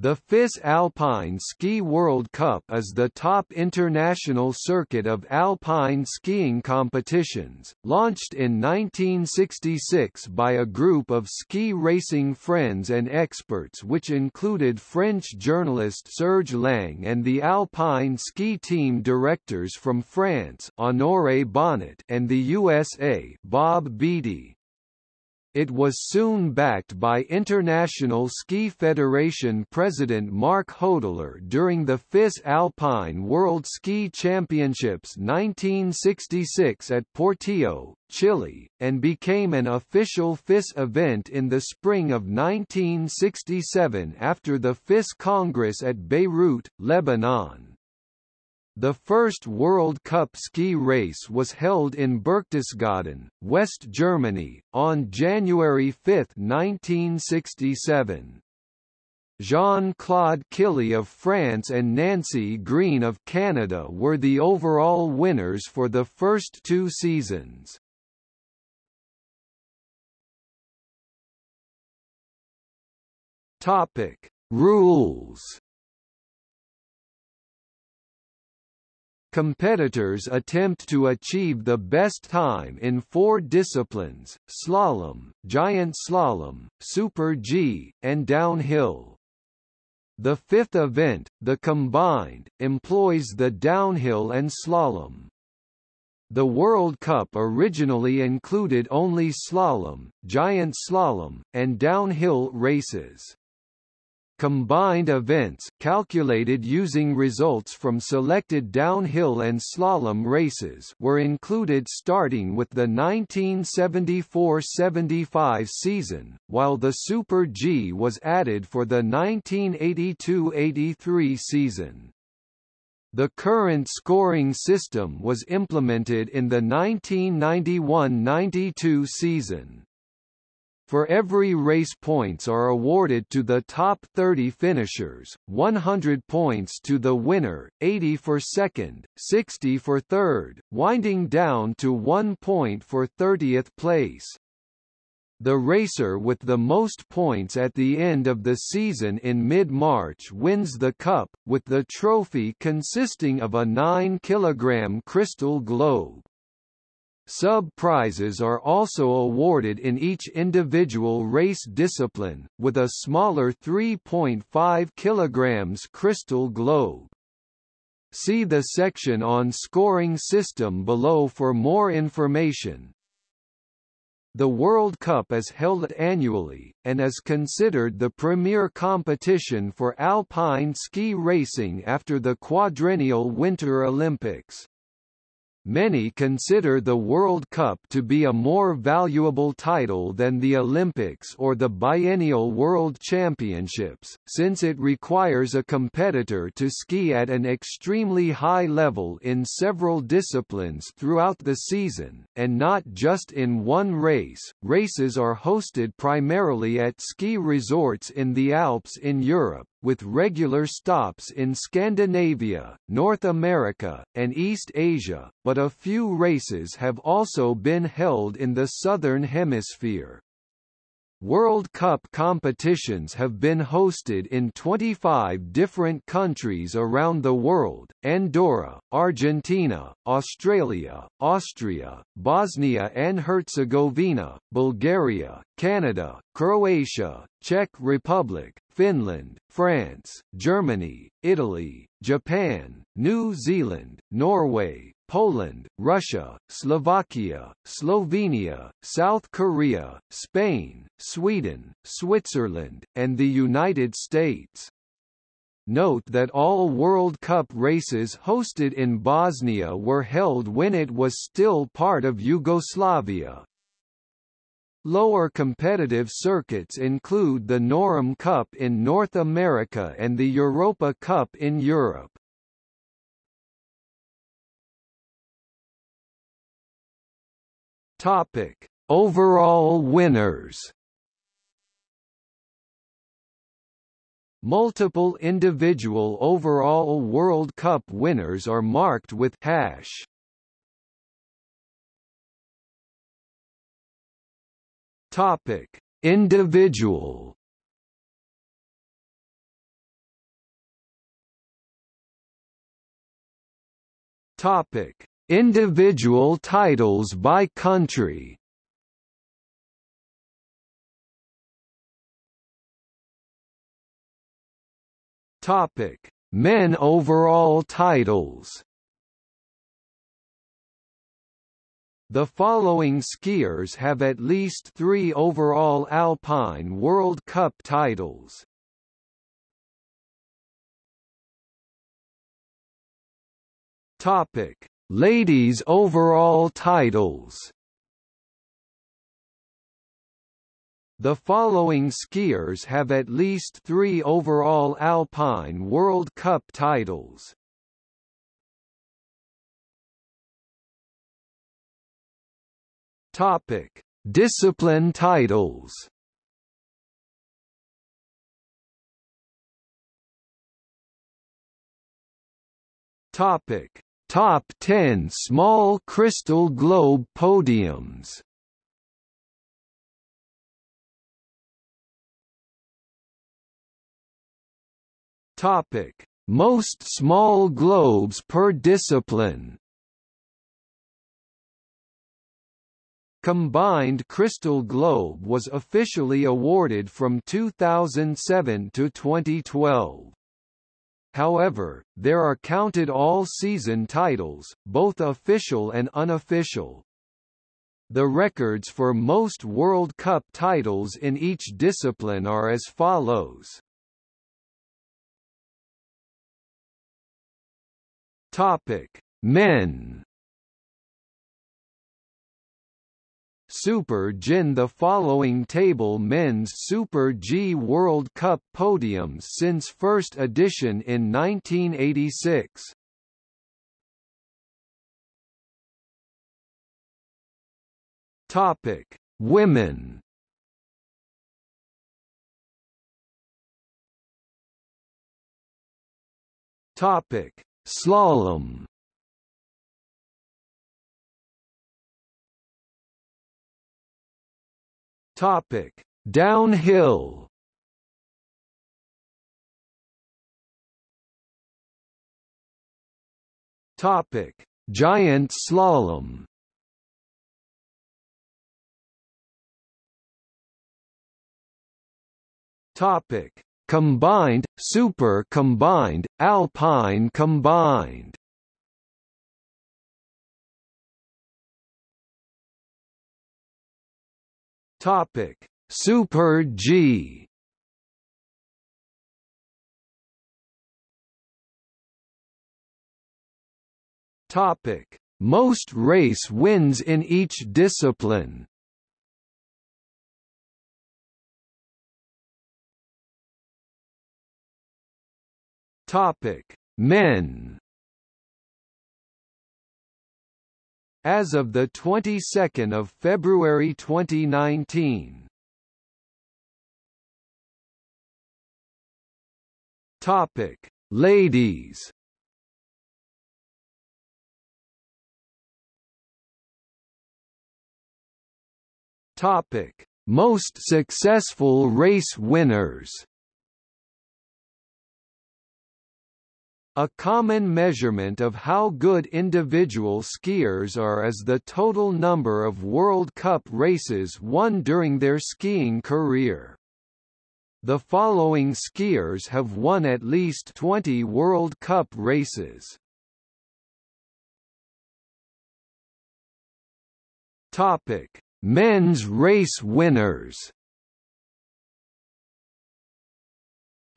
The FIS Alpine Ski World Cup is the top international circuit of alpine skiing competitions, launched in 1966 by a group of ski racing friends and experts which included French journalist Serge Lang and the alpine ski team directors from France Honoré Bonnet and the USA Bob Beattie. It was soon backed by International Ski Federation President Marc Hodler during the FIS Alpine World Ski Championships 1966 at Portillo, Chile, and became an official FIS event in the spring of 1967 after the FIS Congress at Beirut, Lebanon. The first World Cup ski race was held in Berchtesgaden, West Germany, on January 5, 1967. Jean-Claude Killy of France and Nancy Greene of Canada were the overall winners for the first two seasons. Topic: Rules Competitors attempt to achieve the best time in four disciplines, slalom, giant slalom, super G, and downhill. The fifth event, the combined, employs the downhill and slalom. The World Cup originally included only slalom, giant slalom, and downhill races. Combined events calculated using results from selected downhill and slalom races were included starting with the 1974-75 season, while the Super G was added for the 1982-83 season. The current scoring system was implemented in the 1991-92 season. For every race points are awarded to the top 30 finishers, 100 points to the winner, 80 for second, 60 for third, winding down to 1 point for 30th place. The racer with the most points at the end of the season in mid-March wins the cup, with the trophy consisting of a 9 kg crystal globe. Sub-prizes are also awarded in each individual race discipline, with a smaller 3.5 kg crystal globe. See the section on scoring system below for more information. The World Cup is held annually, and is considered the premier competition for alpine ski racing after the quadrennial Winter Olympics. Many consider the World Cup to be a more valuable title than the Olympics or the biennial World Championships, since it requires a competitor to ski at an extremely high level in several disciplines throughout the season, and not just in one race. Races are hosted primarily at ski resorts in the Alps in Europe, with regular stops in Scandinavia, North America, and East Asia, but a few races have also been held in the Southern Hemisphere. World Cup competitions have been hosted in 25 different countries around the world, Andorra, Argentina, Australia, Austria, Bosnia and Herzegovina, Bulgaria, Canada, Croatia, Czech Republic, Finland, France, Germany, Italy, Japan, New Zealand, Norway, Poland, Russia, Slovakia, Slovenia, South Korea, Spain, Sweden, Switzerland, and the United States. Note that all World Cup races hosted in Bosnia were held when it was still part of Yugoslavia. Lower competitive circuits include the Nor-Am Cup in North America and the Europa Cup in Europe. Topic: Overall winners. Multiple individual overall World Cup winners are marked with hash. Topic: Individual. Topic: Individual titles by country. Topic: Men overall titles. The following skiers have at least three overall Alpine World Cup titles. Topic: Ladies overall titles. The following skiers have at least three overall Alpine World Cup titles. Topic: Discipline titles. Topic: Top 10 small crystal globe podiums. Topic: Most small globes per discipline. Combined Crystal Globe was officially awarded from 2007 to 2012. However, there are counted all-season titles, both official and unofficial. The records for most World Cup titles in each discipline are as follows. Topic: Men Super Gin The following table men's Super G World Cup podiums since first edition in 1986. Topic: Women. Topic: Slalom. Topic: Downhill. Topic: Giant slalom. Topic: Combined, Super Combined, Alpine Combined. Topic: Super G. Topic: Most race wins in each discipline. Topic: Men. As of the 22nd of February 2019. Topic: Ladies. Topic: Most successful race winners. A common measurement of how good individual skiers are is the total number of World Cup races won during their skiing career. The following skiers have won at least 20 World Cup races. Topic: Men's race winners.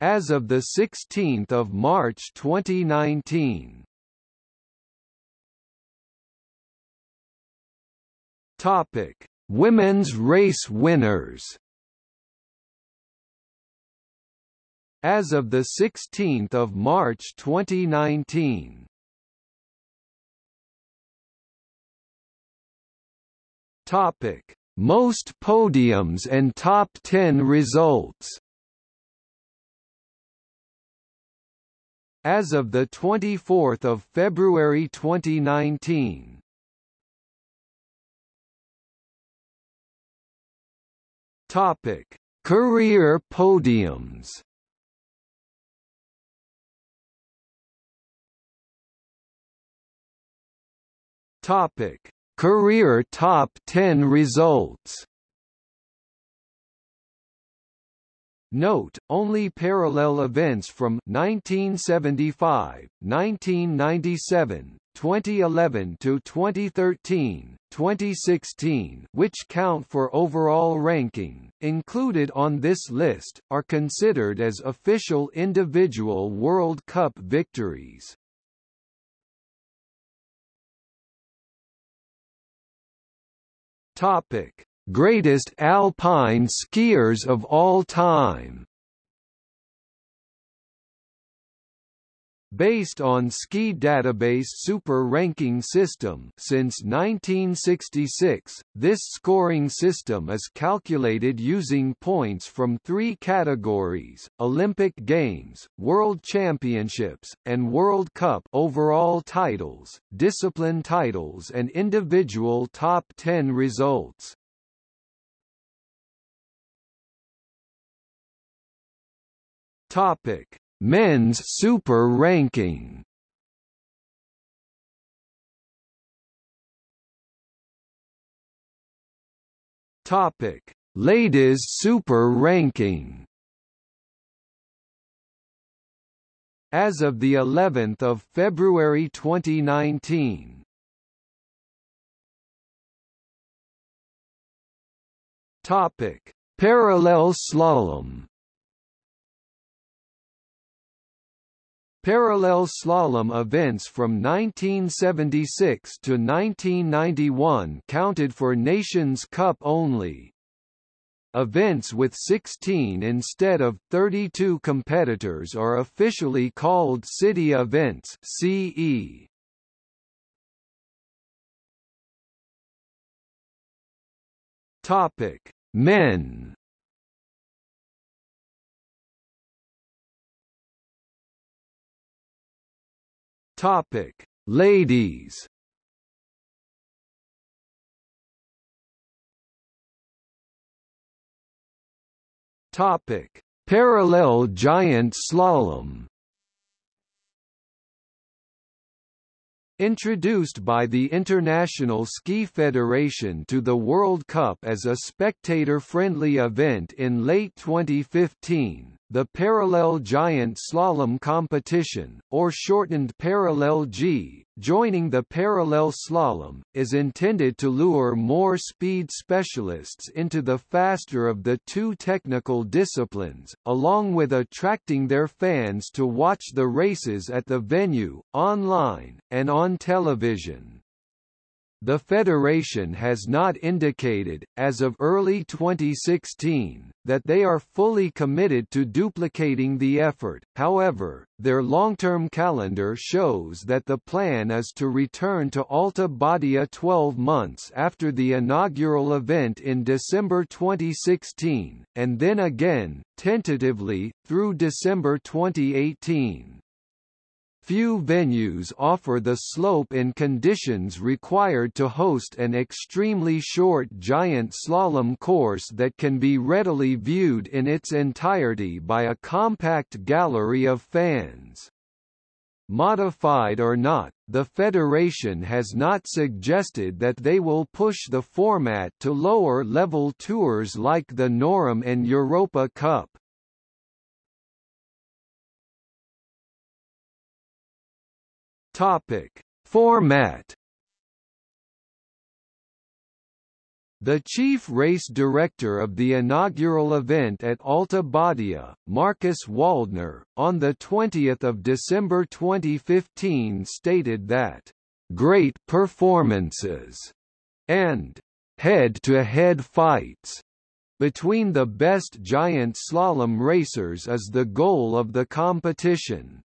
As of 16 March 2019. Topic: Women's race winners. As of the 16th of March 2019. Topic: Most podiums and top 10 results. As of 24 February 2019. Topic: Career podiums. Topic: Career Top 10 results. Note, only parallel events from 1975, 1997, 2011 to 2013, 2016, which count for overall ranking, included on this list, are considered as official individual World Cup victories. Topic: Greatest alpine skiers of all time Based on Ski Database Super Ranking System since 1966, this scoring system is calculated using points from three categories, Olympic Games, World Championships, and World Cup overall titles, discipline titles and individual top 10 results. Topic Men's Super Ranking Topic: Ladies Super Ranking. As of the 11th of February 2019. Topic: Parallel slalom. Parallel slalom events from 1976 to 1991 counted for Nations Cup only. Events with 16 instead of 32 competitors are officially called city events CE. Topic: Men Topic: Ladies. Topic: Parallel giant slalom. Introduced by the International Ski Federation to the World Cup as a spectator-friendly event in late 2015, the Parallel Giant Slalom Competition, or shortened Parallel G, joining the Parallel Slalom, is intended to lure more speed specialists into the faster of the two technical disciplines, along with attracting their fans to watch the races at the venue, online, and on television. The Federation has not indicated, as of early 2016, that they are fully committed to duplicating the effort, however, their long-term calendar shows that the plan is to return to Alta Badia 12 months after the inaugural event in December 2016, and then again, tentatively, through December 2018. Few venues offer the slope and conditions required to host an extremely short giant slalom course that can be readily viewed in its entirety by a compact gallery of fans. Modified or not, the Federation has not suggested that they will push the format to lower-level tours like the Nor-Am and Europa Cup. Topic: Format The chief race director of the inaugural event at Alta Badia, Markus Waldner, on 20 December 2015 stated that, "...great performances," and "...head-to-head -head fights," between the best giant slalom racers is the goal of the competition.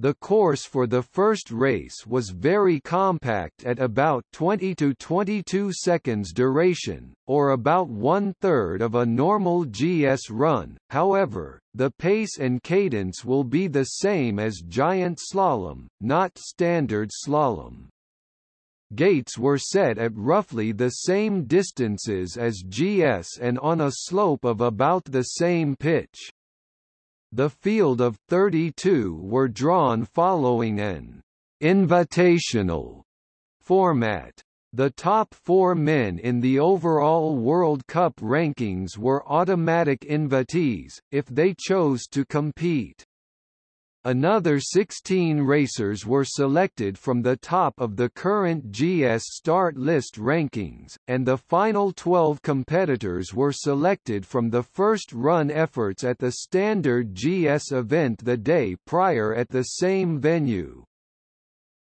The course for the first race was very compact at about 20 to 22 seconds duration, or about one-third of a normal GS run, however, the pace and cadence will be the same as giant slalom, not standard slalom. Gates were set at roughly the same distances as GS and on a slope of about the same pitch. The field of 32 were drawn following an invitational format. The top four men in the overall World Cup rankings were automatic invitees, if they chose to compete. Another 16 racers were selected from the top of the current GS start list rankings, and the final 12 competitors were selected from the first run efforts at the standard GS event the day prior at the same venue.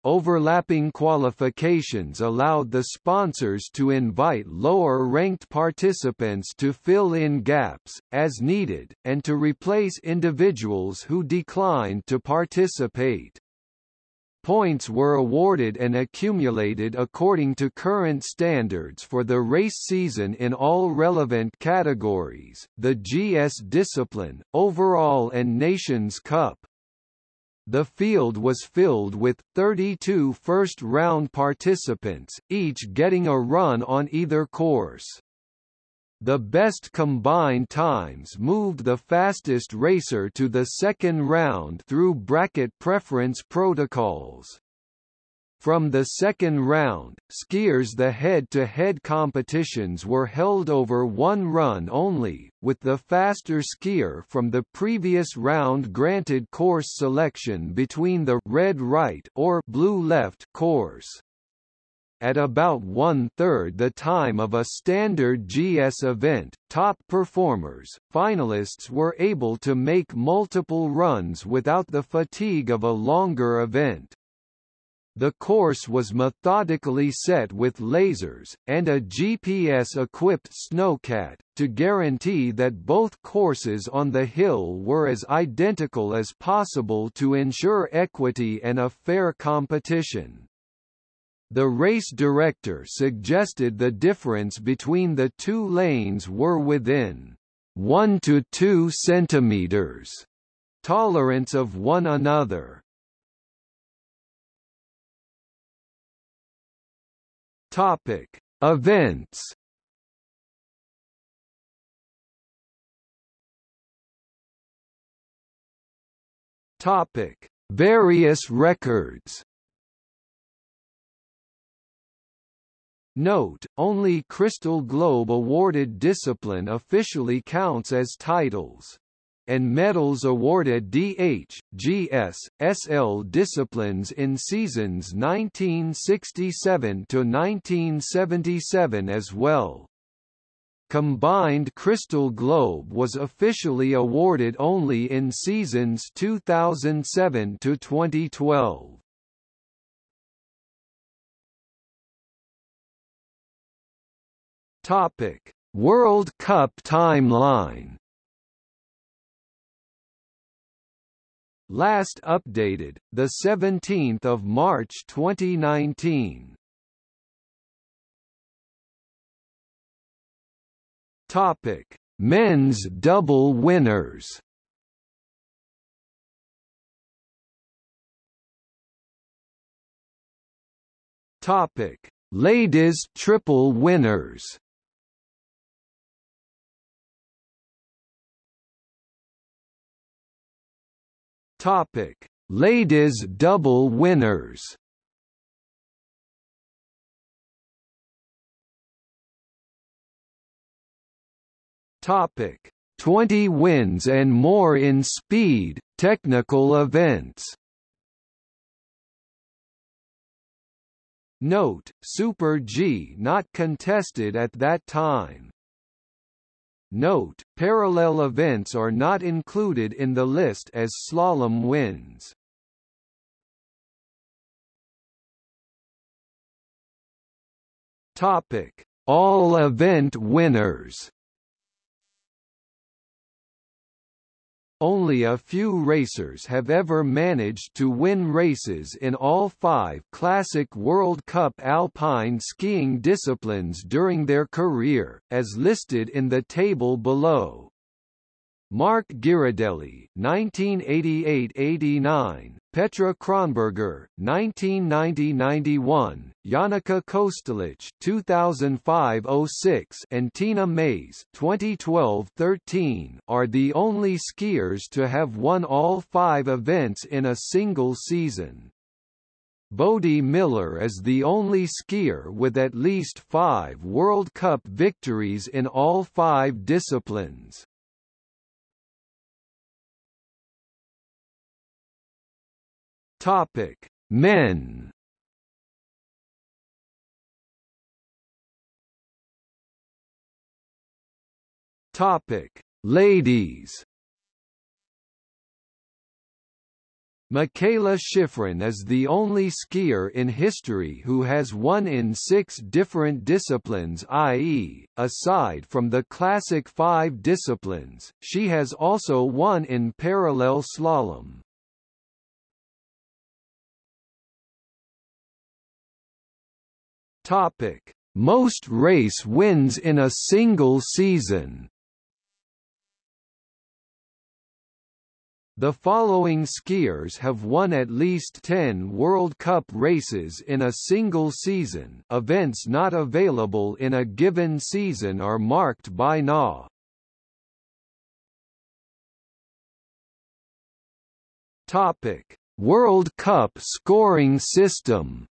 Overlapping qualifications allowed the sponsors to invite lower-ranked participants to fill in gaps, as needed, and to replace individuals who declined to participate. Points were awarded and accumulated according to current standards for the race season in all relevant categories, the GS discipline, overall and Nations Cup. The field was filled with 32 first-round participants, each getting a run on either course. The best combined times moved the fastest racer to the second round through bracket preference protocols. From the second round, skiers the head-to-head -head competitions were held over one run only, with the faster skier from the previous round granted course selection between the red right or blue left course. At about one-third the time of a standard GS event, top performers, finalists were able to make multiple runs without the fatigue of a longer event. The course was methodically set with lasers, and a GPS-equipped snowcat, to guarantee that both courses on the hill were as identical as possible to ensure equity and a fair competition. The race director suggested the difference between the two lanes were within 1 to 2 centimeters tolerance of one another, Topic: Events. Topic: Various records. Note, only Crystal Globe awarded discipline officially counts as titles and medals awarded DH, GS, SL disciplines in seasons 1967 to 1977 as well. Combined Crystal Globe was officially awarded only in seasons 2007 to 2012. Topic: World Cup timeline Last updated, the 17th of March 2019. Topic: Men's double winners. Topic: Ladies triple winners. Topic: Ladies double winners. Topic: 20 wins and more in speed technical events. Note: Super G not contested at that time. Note, parallel events are not included in the list as slalom wins. Topic: All event winners. Only a few racers have ever managed to win races in all five Classic World Cup alpine skiing disciplines during their career, as listed in the table below. Marc Girardelli 1988–89, Petra Kronberger 1990–91, Janica Kostelic 2005–06 and Tina Maze 2012–13 are the only skiers to have won all five events in a single season. Bode Miller is the only skier with at least five World Cup victories in all five disciplines. Topic: Men. Topic: Ladies. Mikaela Shiffrin is the only skier in history who has won in six different disciplines i.e., aside from the classic five disciplines, she has also won in parallel slalom. Topic: Most race wins in a single season. The following skiers have won at least 10 World Cup races in a single season events not available in a given season are marked by NA. Topic: World Cup scoring system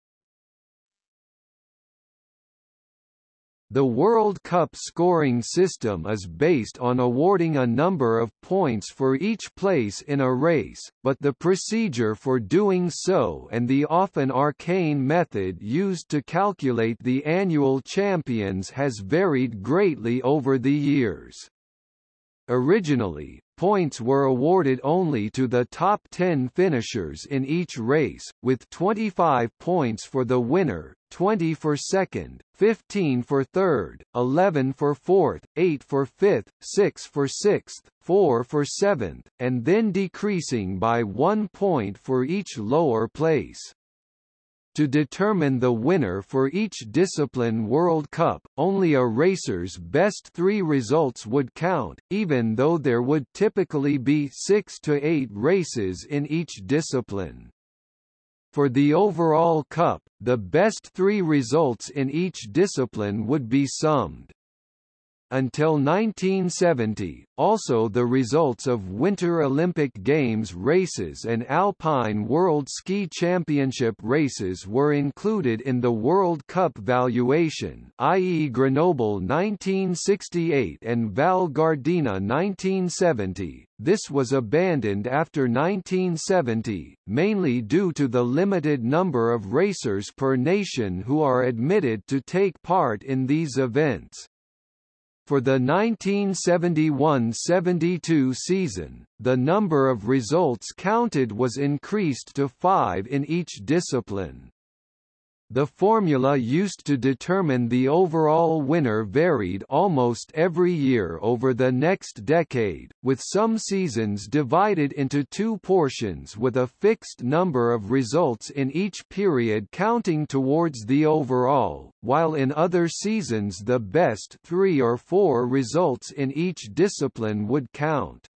The World Cup scoring system is based on awarding a number of points for each place in a race, but the procedure for doing so and the often arcane method used to calculate the annual champions has varied greatly over the years. Originally, Points were awarded only to the top 10 finishers in each race, with 25 points for the winner, 20 for second, 15 for third, 11 for fourth, 8 for fifth, 6 for sixth, 4 for seventh, and then decreasing by one point for each lower place. To determine the winner for each discipline World Cup, only a racer's best three results would count, even though there would typically be six to eight races in each discipline. For the overall cup, the best three results in each discipline would be summed. Until 1970, also the results of Winter Olympic Games races and Alpine World Ski Championship races were included in the World Cup valuation i.e. Grenoble 1968 and Val Gardena 1970. This was abandoned after 1970, mainly due to the limited number of racers per nation who are admitted to take part in these events. For the 1971–72 season, the number of results counted was increased to five in each discipline. The formula used to determine the overall winner varied almost every year over the next decade, with some seasons divided into two portions with a fixed number of results in each period counting towards the overall, while in other seasons the best three or four results in each discipline would count.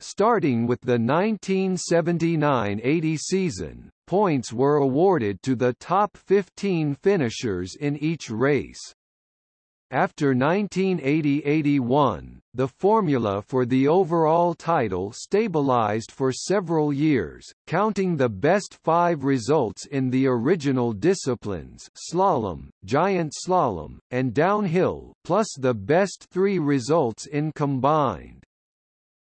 Starting with the 1979–80 season, points were awarded to the top 15 finishers in each race. After 1980–81, the formula for the overall title stabilized for several years, counting the best five results in the original disciplines slalom, giant slalom, and downhill plus the best three results in combined.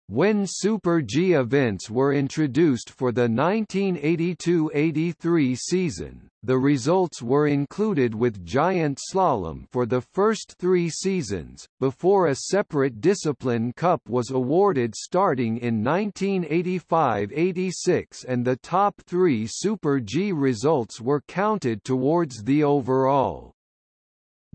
When Super G events were introduced for the 1982–83 season, the results were included with giant slalom for the first three seasons, before a separate discipline cup was awarded starting in 1985–86 and the top three Super G results were counted towards the overall.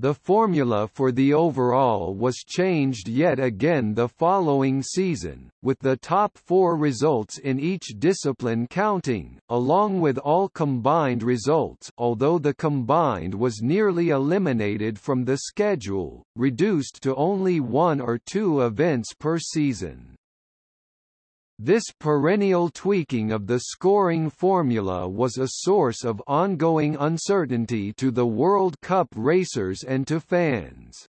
The formula for the overall was changed yet again the following season, with the top four results in each discipline counting, along with all combined results although the combined was nearly eliminated from the schedule, reduced to only one or two events per season. This perennial tweaking of the scoring formula was a source of ongoing uncertainty to the World Cup racers and to fans.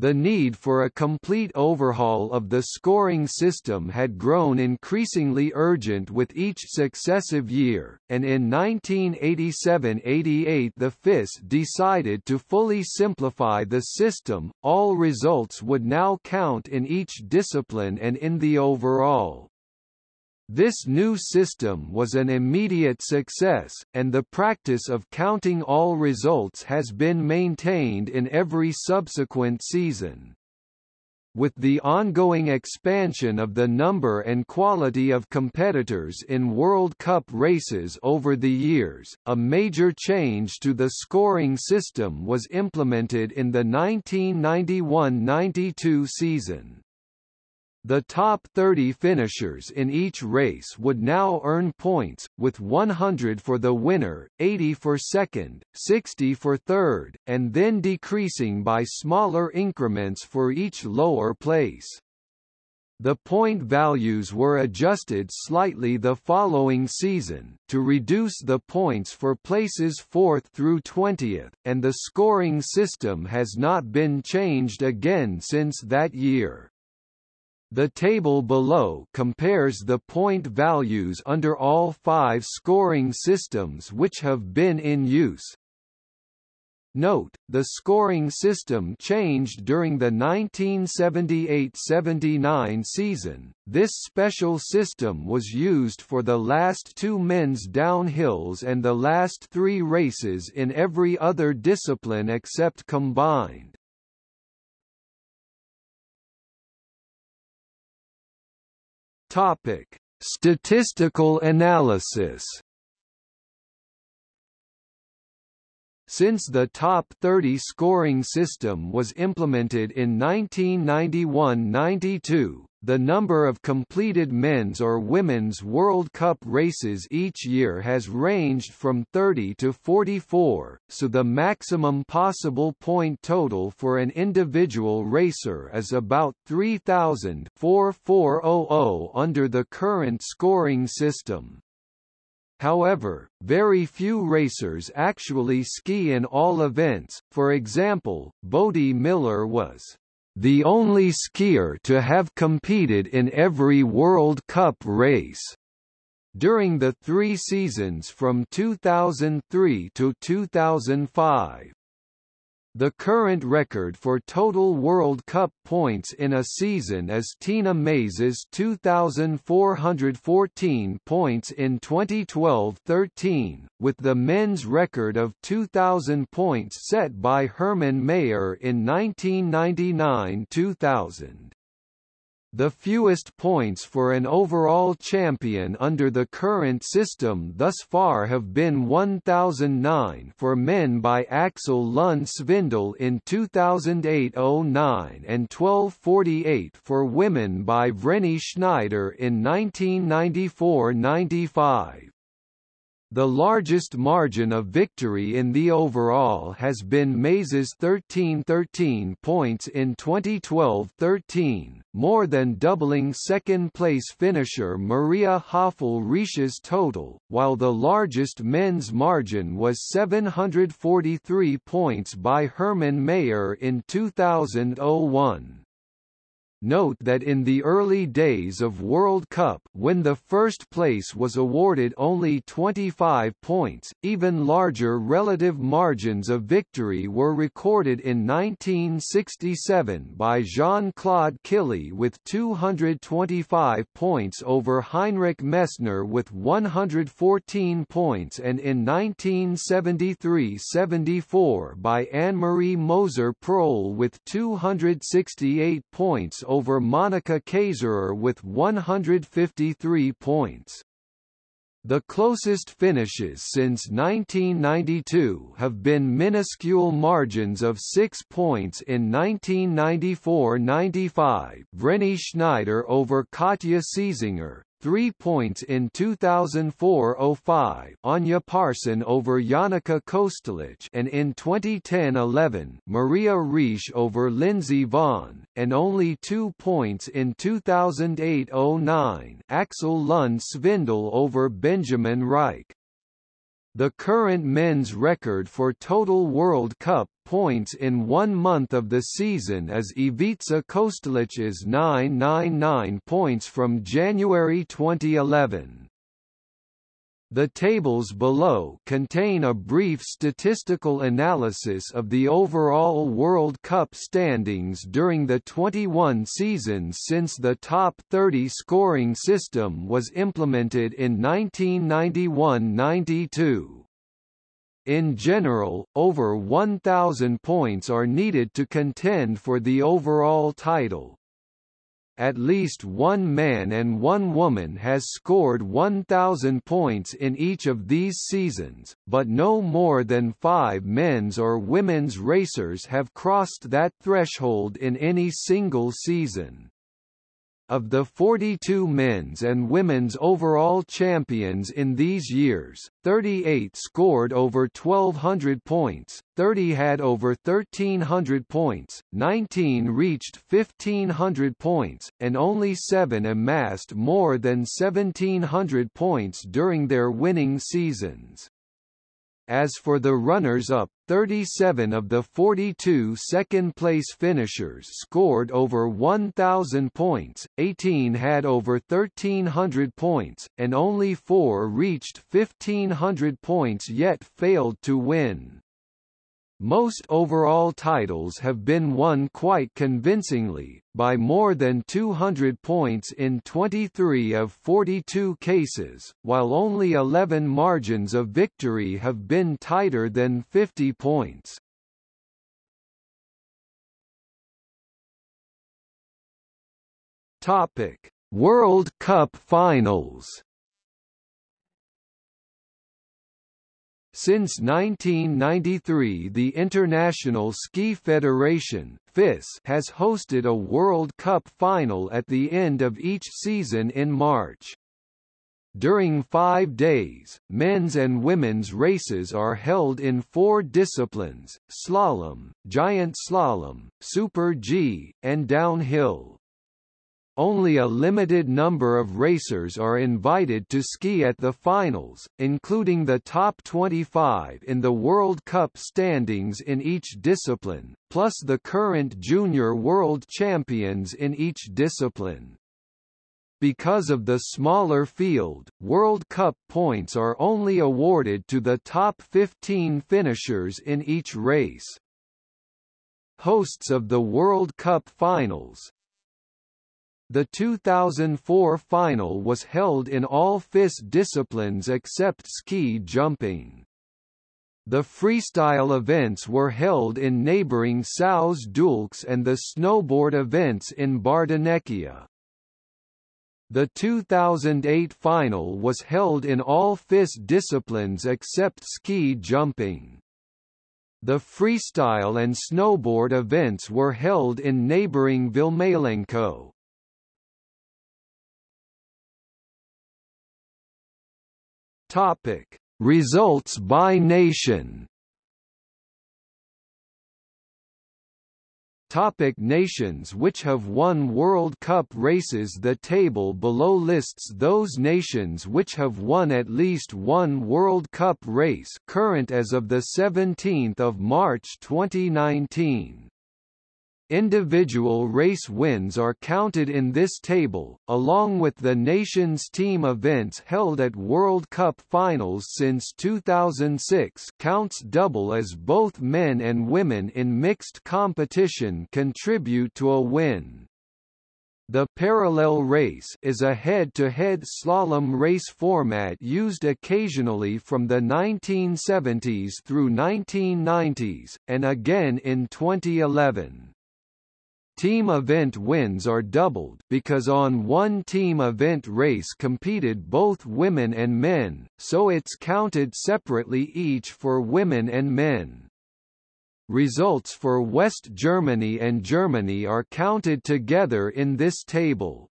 The need for a complete overhaul of the scoring system had grown increasingly urgent with each successive year, and in 1987–88 the FIS decided to fully simplify the system, all results would now count in each discipline and in the overall. This new system was an immediate success, and the practice of counting all results has been maintained in every subsequent season. With the ongoing expansion of the number and quality of competitors in World Cup races over the years, a major change to the scoring system was implemented in the 1991–92 season. The top 30 finishers in each race would now earn points, with 100 for the winner, 80 for second, 60 for third, and then decreasing by smaller increments for each lower place. The point values were adjusted slightly the following season, to reduce the points for places 4th through 20th, and the scoring system has not been changed again since that year. The table below compares the point values under all five scoring systems which have been in use. Note, the scoring system changed during the 1978–79 season. This special system was used for the last two men's downhills and the last three races in every other discipline except combined. Topic: Statistical analysis. Since the top 30 scoring system was implemented in 1991–92, the number of completed men's or women's World Cup races each year has ranged from 30 to 44, so the maximum possible point total for an individual racer is about 3,000 under the current scoring system. However, very few racers actually ski in all events, for example, Bode Miller was the only skier to have competed in every World Cup race. During the three seasons from 2003 to 2005, the current record for total World Cup points in a season is Tina Maze's 2,414 points in 2012-13, with the men's record of 2,000 points set by Hermann Maier in 1999-2000. The fewest points for an overall champion under the current system thus far have been 1009 for men by Aksel Lund Svindal in 2008-09 and 1248 for women by Vreni Schneider in 1994-95. The largest margin of victory in the overall has been Maze's 13-13 points in 2012-13, more than doubling second-place finisher Maria Höfl-Riesch's total, while the largest men's margin was 743 points by Hermann Maier in 2001. Note that in the early days of World Cup when the first place was awarded only 25 points, even larger relative margins of victory were recorded in 1967 by Jean-Claude Killy with 225 points over Heinrich Messner with 114 points and in 1973–74 by Anne-Marie Moser-Pröll with 268 points over Monika Kaserer with 153 points. The closest finishes since 1992 have been minuscule margins of 6 points in 1994–95 Vreni Schneider over Katja Seizinger, 3 points in 2004-05 Anja Pärson over Janica Kostelic and in 2010-11 Maria Riesch over Lindsey Vonn, and only 2 points in 2008-09 Aksel Lund Svindal over Benjamin Raich. The current men's record for total World Cup points in one month of the season is Ivica Kostelic's 999 points from January 2011. The tables below contain a brief statistical analysis of the overall World Cup standings during the 21 seasons since the top 30 scoring system was implemented in 1991–92. In general, over 1,000 points are needed to contend for the overall title at least one man and one woman has scored 1,000 points in each of these seasons, but no more than five men's or women's racers have crossed that threshold in any single season. Of the 42 men's and women's overall champions in these years, 38 scored over 1,200 points, 30 had over 1,300 points, 19 reached 1,500 points, and only 7 amassed more than 1,700 points during their winning seasons. As for the runners-up, 37 of the 42 second-place finishers scored over 1,000 points, 18 had over 1,300 points, and only four reached 1,500 points yet failed to win. Most overall titles have been won quite convincingly, by more than 200 points in 23 of 42 cases, while only 11 margins of victory have been tighter than 50 points. Topic: World Cup Finals Since 1993 the International Ski Federation FIS has hosted a World Cup final at the end of each season in March. During five days, men's and women's races are held in four disciplines, slalom, giant slalom, super G, and downhill. Only a limited number of racers are invited to ski at the finals, including the top 25 in the World Cup standings in each discipline, plus the current junior world champions in each discipline. Because of the smaller field, World Cup points are only awarded to the top 15 finishers in each race. Hosts of the World Cup finals, the 2004 final was held in all FIS disciplines except ski jumping. The freestyle events were held in neighboring Sauze d'Oulx and the snowboard events in Bardonecchia. The 2008 final was held in all FIS disciplines except ski jumping. The freestyle and snowboard events were held in neighboring Valmalenco. Topic: Results by nation. Topic nations which have won World Cup races The table below lists those nations which have won at least one World Cup race current as of 17 March 2019. Individual race wins are counted in this table, along with the nation's team events held at World Cup finals since 2006 counts double as both men and women in mixed competition contribute to a win. The parallel race is a head-to-head -head slalom race format used occasionally from the 1970s through 1990s, and again in 2011. Team event wins are doubled because on one team event race competed both women and men, so it's counted separately each for women and men. Results for West Germany and Germany are counted together in this table.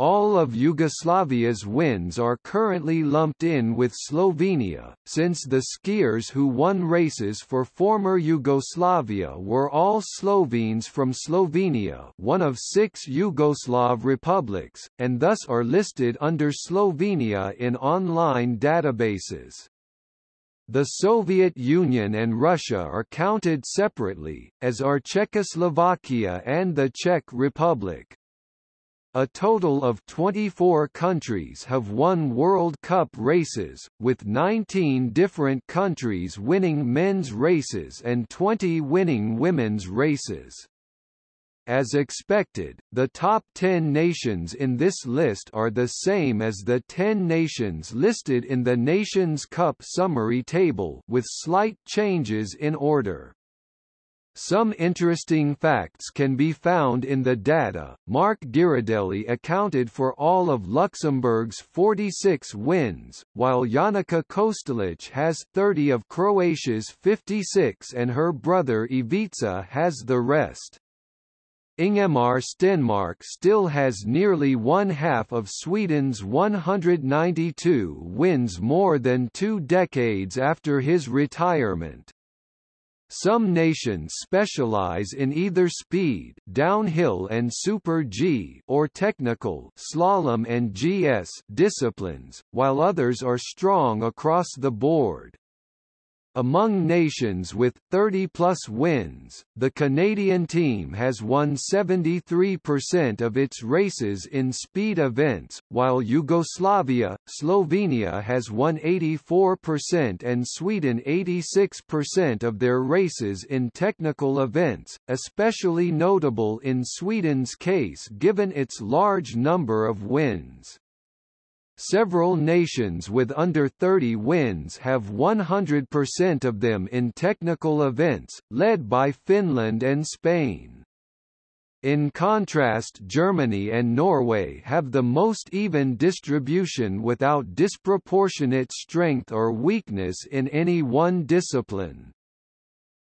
All of Yugoslavia's wins are currently lumped in with Slovenia, since the skiers who won races for former Yugoslavia were all Slovenes from Slovenia one of six Yugoslav republics, and thus are listed under Slovenia in online databases. The Soviet Union and Russia are counted separately, as are Czechoslovakia and the Czech Republic. A total of 24 countries have won World Cup races, with 19 different countries winning men's races and 20 winning women's races. As expected, the top 10 nations in this list are the same as the 10 nations listed in the Nations Cup summary table with slight changes in order. Some interesting facts can be found in the data. Marc Girardelli accounted for all of Luxembourg's 46 wins, while Janica Kostelic has 30 of Croatia's 56 and her brother Ivica has the rest. Ingemar Stenmark still has nearly one half of Sweden's 192 wins more than two decades after his retirement. Some nations specialize in either speed downhill and super G or technical slalom and GS disciplines, while others are strong across the board. Among nations with 30-plus wins, the Canadian team has won 73% of its races in speed events, while Yugoslavia, Slovenia has won 84% and Sweden 86% of their races in technical events, especially notable in Sweden's case given its large number of wins. Several nations with under 30 wins have 100% of them in technical events, led by Finland and Spain. In contrast Germany and Norway have the most even distribution without disproportionate strength or weakness in any one discipline.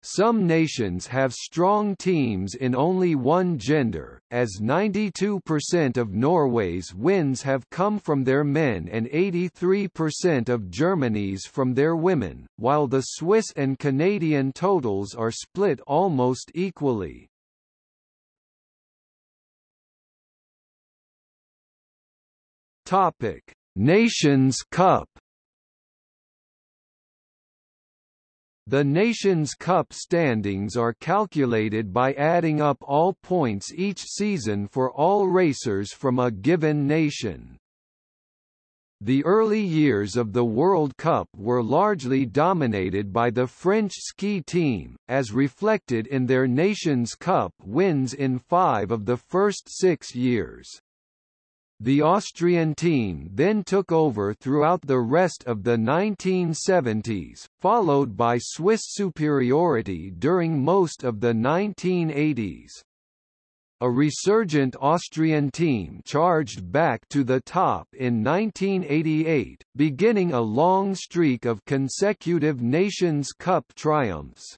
Some nations have strong teams in only one gender, as 92% of Norway's wins have come from their men and 83% of Germany's from their women, while the Swiss and Canadian totals are split almost equally. Topic: Nations Cup The Nations Cup standings are calculated by adding up all points each season for all racers from a given nation. The early years of the World Cup were largely dominated by the French ski team, as reflected in their Nations Cup wins in five of the first six years. The Austrian team then took over throughout the rest of the 1970s, followed by Swiss superiority during most of the 1980s. A resurgent Austrian team charged back to the top in 1988, beginning a long streak of consecutive Nations Cup triumphs.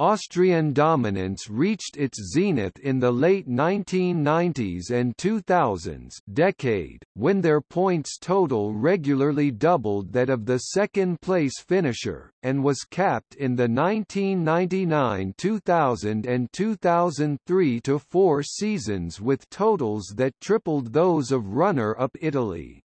Austrian dominance reached its zenith in the late 1990s and 2000s decade, when their points total regularly doubled that of the second-place finisher, and was capped in the 1999-2000 and 2003-4 seasons with totals that tripled those of runner-up Italy.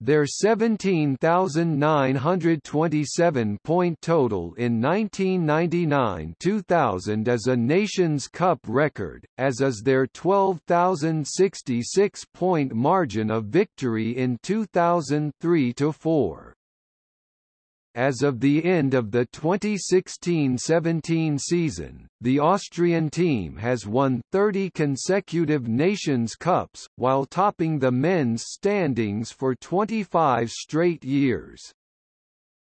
Their 17,927 point total in 1999-2000 is a Nations Cup record, as is their 12,066 point margin of victory in 2003-4. As of the end of the 2016-17 season, the Austrian team has won 30 consecutive Nations Cups, while topping the men's standings for 25 straight years.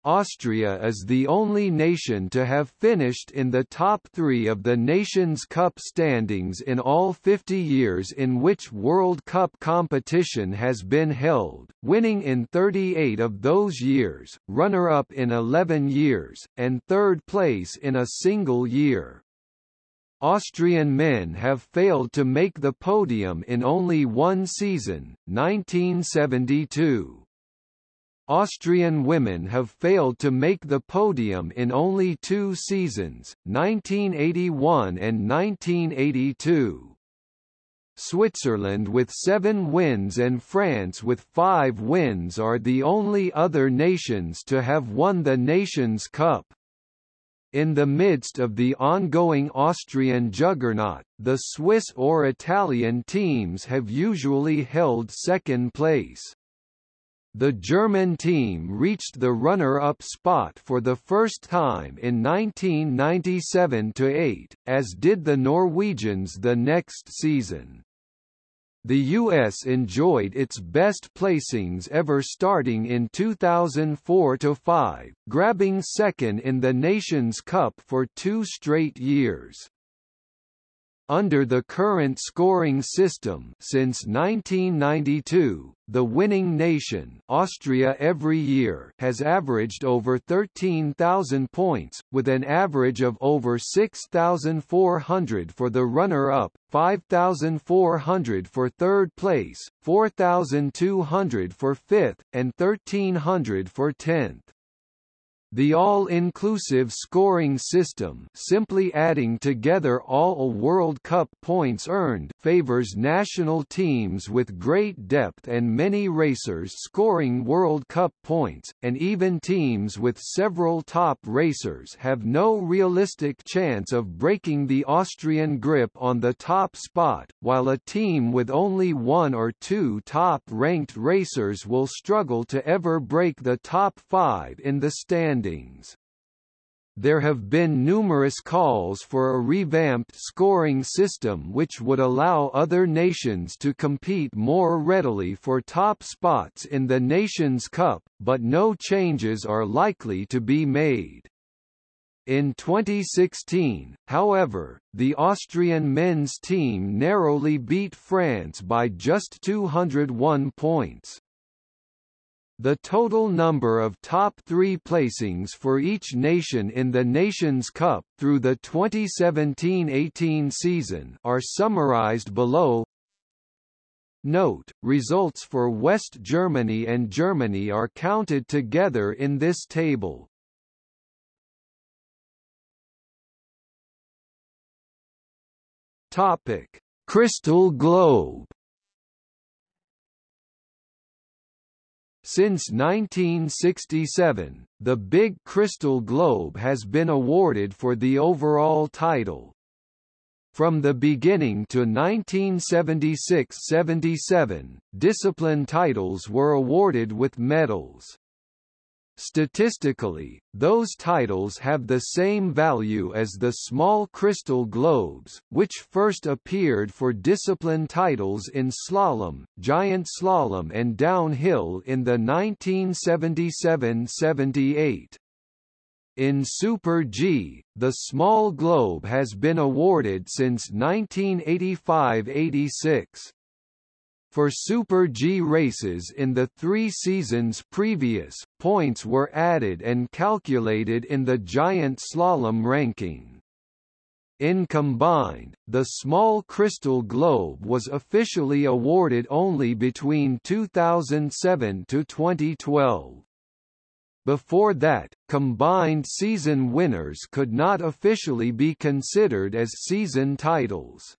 Austria is the only nation to have finished in the top three of the Nations Cup standings in all 50 years in which World Cup competition has been held, winning in 38 of those years, runner-up in 11 years, and third place in a single year. Austrian men have failed to make the podium in only one season, 1972. Austrian women have failed to make the podium in only two seasons, 1981 and 1982. Switzerland with seven wins and France with five wins are the only other nations to have won the Nations Cup. In the midst of the ongoing Austrian juggernaut, the Swiss or Italian teams have usually held second place. The German team reached the runner-up spot for the first time in 1997–8, as did the Norwegians the next season. The U.S. enjoyed its best placings ever starting in 2004–5, grabbing second in the Nations Cup for two straight years. Under the current scoring system since 1992, the winning nation Austria every year has averaged over 13,000 points, with an average of over 6,400 for the runner-up, 5,400 for third place, 4,200 for fifth, and 1,300 for tenth. The all-inclusive scoring system simply adding together all World Cup points earned favors national teams with great depth and many racers scoring World Cup points, and even teams with several top racers have no realistic chance of breaking the Austrian grip on the top spot, while a team with only one or two top-ranked racers will struggle to ever break the top five in the stand standings. There have been numerous calls for a revamped scoring system which would allow other nations to compete more readily for top spots in the Nations Cup, but no changes are likely to be made. In 2016, however, the Austrian men's team narrowly beat France by just 201 points. The total number of top three placings for each nation in the Nations Cup through the 2017–18 season are summarized below. Note, results for West Germany and Germany are counted together in this table. Topic: Crystal Globe Since 1967, the Big Crystal Globe has been awarded for the overall title. From the beginning to 1976–77, discipline titles were awarded with medals. Statistically, those titles have the same value as the small crystal globes, which first appeared for discipline titles in slalom, giant slalom and downhill in the 1977–78. In Super G, the small globe has been awarded since 1985–86. For Super G races in the three seasons previous, points were added and calculated in the giant slalom ranking. In combined, the small crystal globe was officially awarded only between 2007 to 2012. Before that, combined season winners could not officially be considered as season titles.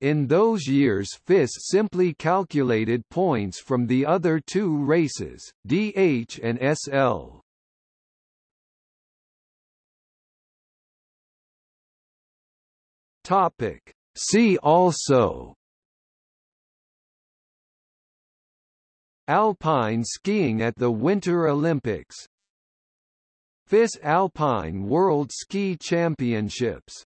In those years FIS simply calculated points from the other two races, DH and SL. Topic. See also Alpine skiing at the Winter Olympics FIS Alpine World Ski Championships